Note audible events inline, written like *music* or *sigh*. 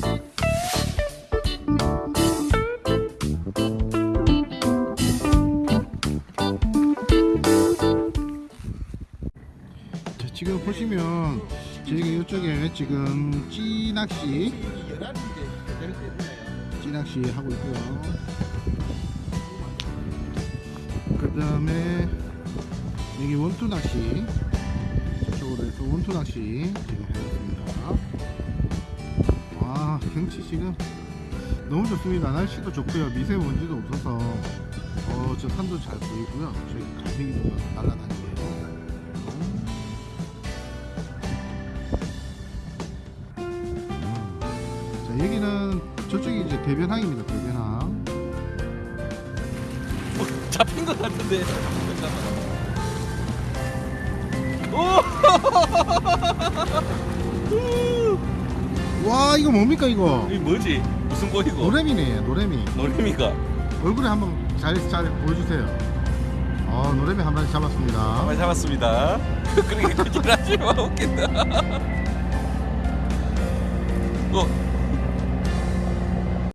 자, 지금 보시면 저희가 이쪽에 지금 찌낚시 찌낚시 하고 있고요. 그 다음에 여기 원투 낚시 저쪽으로 해서 원투 낚시 지금 해봤습니다 와 경치 지금 너무 좋습니다. 날씨도 좋고요. 미세먼지도 없어서 어, 저 산도 잘 보이고요. 저기 갈매기도 날아다니고요. 자 여기는 저쪽이 이제 대변항입니다. 대변항. 잡힌 것 같은데. 잠깐만. *laughs* 와 이거 뭡니까 이거 이 뭐지? 무슨 꼬이고? 노래미네 노래미 노래미가. 얼굴에 한번 잘, 잘 보여주세요 어 노래미 한 마리 잡았습니다 많이 잡았습니다. *laughs* 그렇게 그질 하지 마 웃긴다. *laughs* 어,